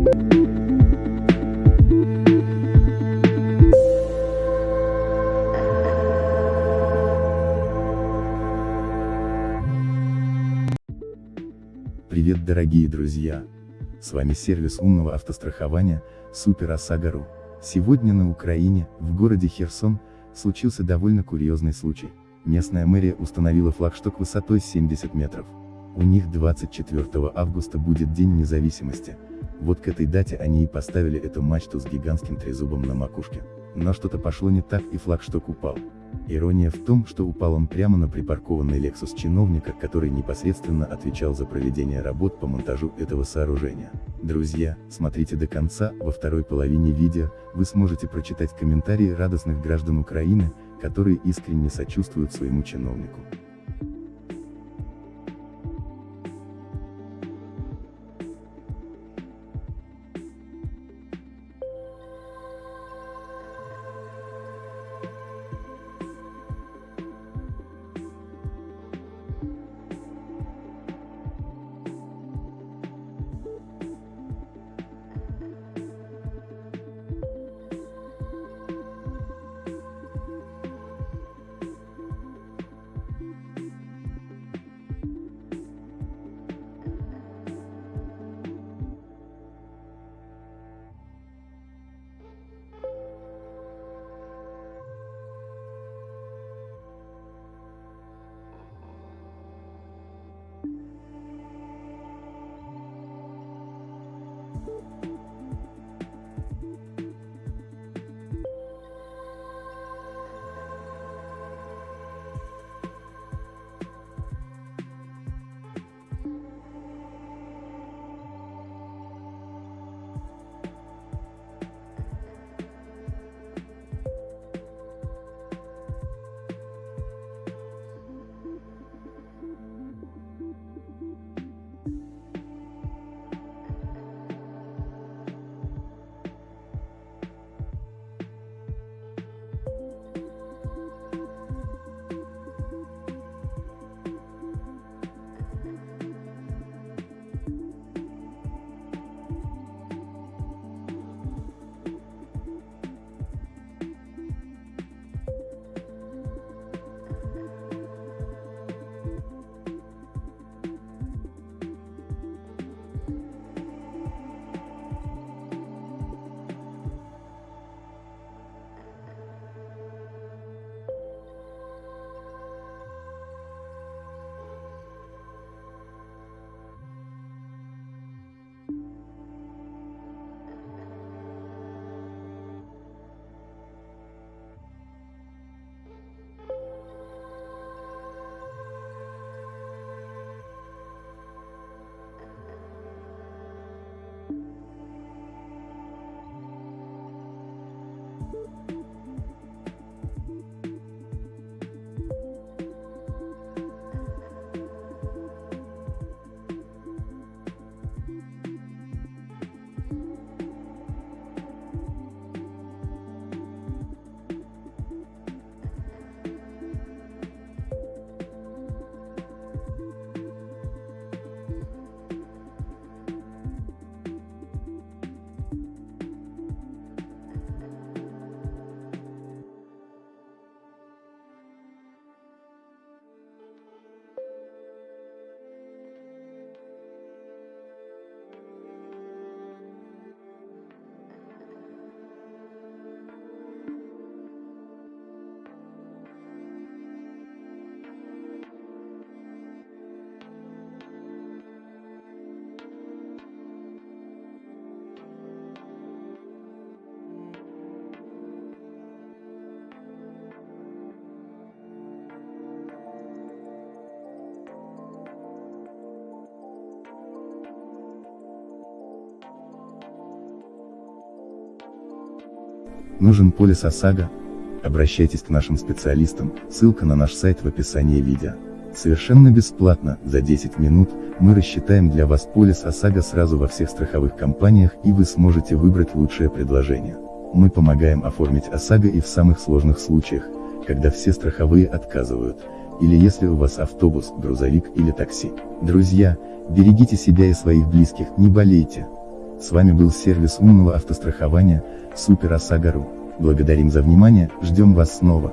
Привет дорогие друзья! С вами сервис умного автострахования, Супер ОСАГО.ру. Сегодня на Украине, в городе Херсон, случился довольно курьезный случай. Местная мэрия установила флагшток высотой 70 метров. У них 24 августа будет День независимости. Вот к этой дате они и поставили эту мачту с гигантским трезубом на макушке. Но что-то пошло не так и флагшток упал. Ирония в том, что упал он прямо на припаркованный Lexus чиновника, который непосредственно отвечал за проведение работ по монтажу этого сооружения. Друзья, смотрите до конца, во второй половине видео, вы сможете прочитать комментарии радостных граждан Украины, которые искренне сочувствуют своему чиновнику. Нужен полис ОСАГО? Обращайтесь к нашим специалистам, ссылка на наш сайт в описании видео. Совершенно бесплатно, за 10 минут, мы рассчитаем для вас полис ОСАГО сразу во всех страховых компаниях и вы сможете выбрать лучшее предложение. Мы помогаем оформить ОСАГО и в самых сложных случаях, когда все страховые отказывают, или если у вас автобус, грузовик или такси. Друзья, берегите себя и своих близких, не болейте. С вами был сервис умного автострахования, Супер ОСАГО.ру. Благодарим за внимание, ждем вас снова.